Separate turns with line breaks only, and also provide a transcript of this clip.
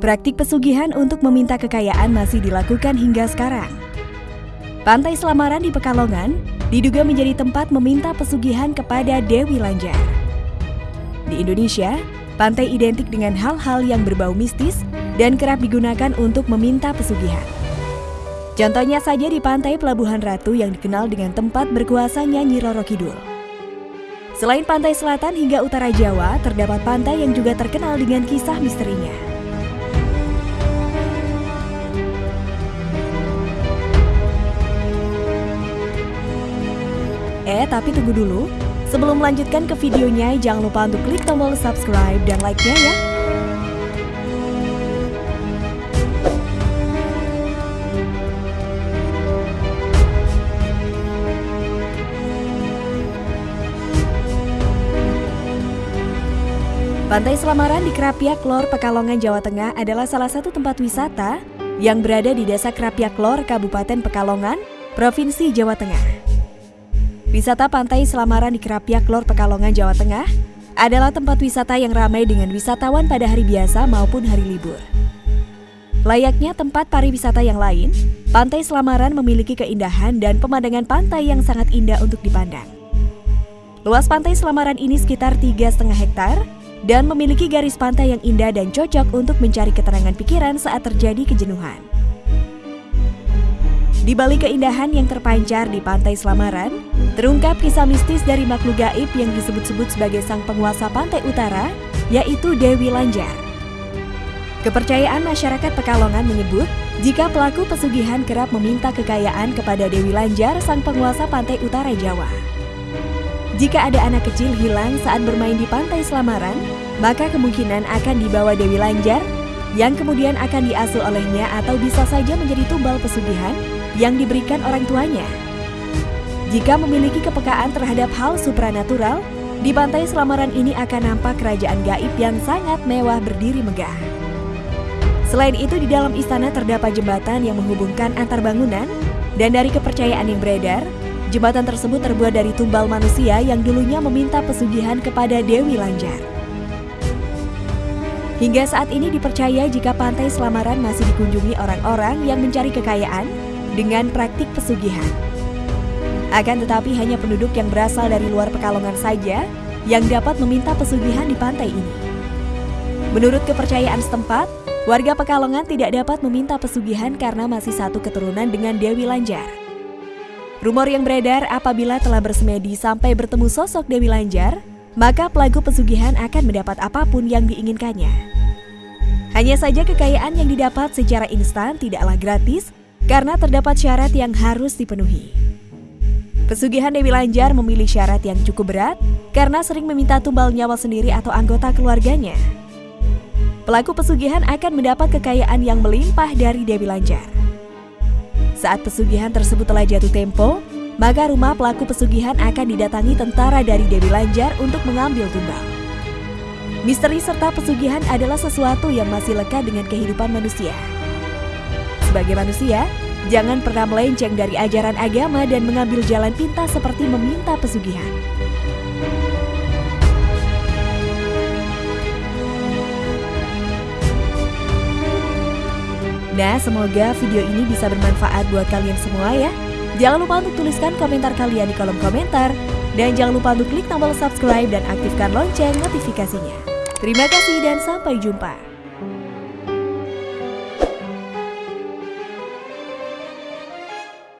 Praktik pesugihan untuk meminta kekayaan masih dilakukan hingga sekarang. Pantai Selamaran di Pekalongan diduga menjadi tempat meminta pesugihan kepada Dewi Lanjar. Di Indonesia, pantai identik dengan hal-hal yang berbau mistis dan kerap digunakan untuk meminta pesugihan. Contohnya saja di pantai Pelabuhan Ratu yang dikenal dengan tempat berkuasanya Nyi Roro Kidul. Selain pantai selatan hingga utara Jawa, terdapat pantai yang juga terkenal dengan kisah misterinya. Eh, tapi tunggu dulu. Sebelum melanjutkan ke videonya, jangan lupa untuk klik tombol subscribe dan like-nya ya. Pantai Selamaran di Kerapiak Lor, Pekalongan, Jawa Tengah adalah salah satu tempat wisata yang berada di Desa Kerapiak Lor, Kabupaten Pekalongan, Provinsi Jawa Tengah. Wisata Pantai Selamaran di Kerapiak Lor, Pekalongan, Jawa Tengah adalah tempat wisata yang ramai dengan wisatawan pada hari biasa maupun hari libur. Layaknya tempat pariwisata yang lain, Pantai Selamaran memiliki keindahan dan pemandangan pantai yang sangat indah untuk dipandang. Luas pantai Selamaran ini sekitar 3,5 hektar dan memiliki garis pantai yang indah dan cocok untuk mencari keterangan pikiran saat terjadi kejenuhan. Di balik keindahan yang terpancar di pantai Selamaran, terungkap kisah mistis dari makhluk gaib yang disebut-sebut sebagai sang penguasa pantai utara, yaitu Dewi Lanjar. Kepercayaan masyarakat Pekalongan menyebut, jika pelaku pesugihan kerap meminta kekayaan kepada Dewi Lanjar, sang penguasa pantai utara Jawa. Jika ada anak kecil hilang saat bermain di pantai Selamaran, maka kemungkinan akan dibawa Dewi Lanjar yang kemudian akan diasuh olehnya atau bisa saja menjadi tumbal pesugihan yang diberikan orang tuanya. Jika memiliki kepekaan terhadap hal supranatural, di pantai Selamaran ini akan nampak kerajaan gaib yang sangat mewah berdiri megah. Selain itu di dalam istana terdapat jembatan yang menghubungkan antar bangunan dan dari kepercayaan yang beredar, Jembatan tersebut terbuat dari tumbal manusia yang dulunya meminta pesugihan kepada Dewi Lanjar. Hingga saat ini dipercaya jika pantai Selamaran masih dikunjungi orang-orang yang mencari kekayaan dengan praktik pesugihan. Akan tetapi hanya penduduk yang berasal dari luar Pekalongan saja yang dapat meminta pesugihan di pantai ini. Menurut kepercayaan setempat, warga Pekalongan tidak dapat meminta pesugihan karena masih satu keturunan dengan Dewi Lanjar. Rumor yang beredar apabila telah bersemedi sampai bertemu sosok Dewi Lanjar, maka pelaku pesugihan akan mendapat apa pun yang diinginkannya. Hanya saja kekayaan yang didapat secara instan tidaklah gratis karena terdapat syarat yang harus dipenuhi. Pesugihan Dewi Lanjar memilih syarat yang cukup berat karena sering meminta tumbal nyawa sendiri atau anggota keluarganya. Pelaku pesugihan akan mendapat kekayaan yang melimpah dari Dewi Lanjar. Saat pesugihan tersebut telah jatuh tempo, maka rumah pelaku pesugihan akan didatangi tentara dari Dewi Lanjar untuk mengambil tumbal. Misteri serta pesugihan adalah sesuatu yang masih lekat dengan kehidupan manusia. Sebagai manusia, jangan pernah melenceng dari ajaran agama dan mengambil jalan pintas seperti meminta pesugihan. Nah, semoga video ini bisa bermanfaat buat kalian semua ya. Jangan lupa untuk tuliskan komentar kalian di kolom komentar. Dan jangan lupa untuk klik tombol subscribe dan aktifkan lonceng notifikasinya. Terima kasih dan sampai jumpa.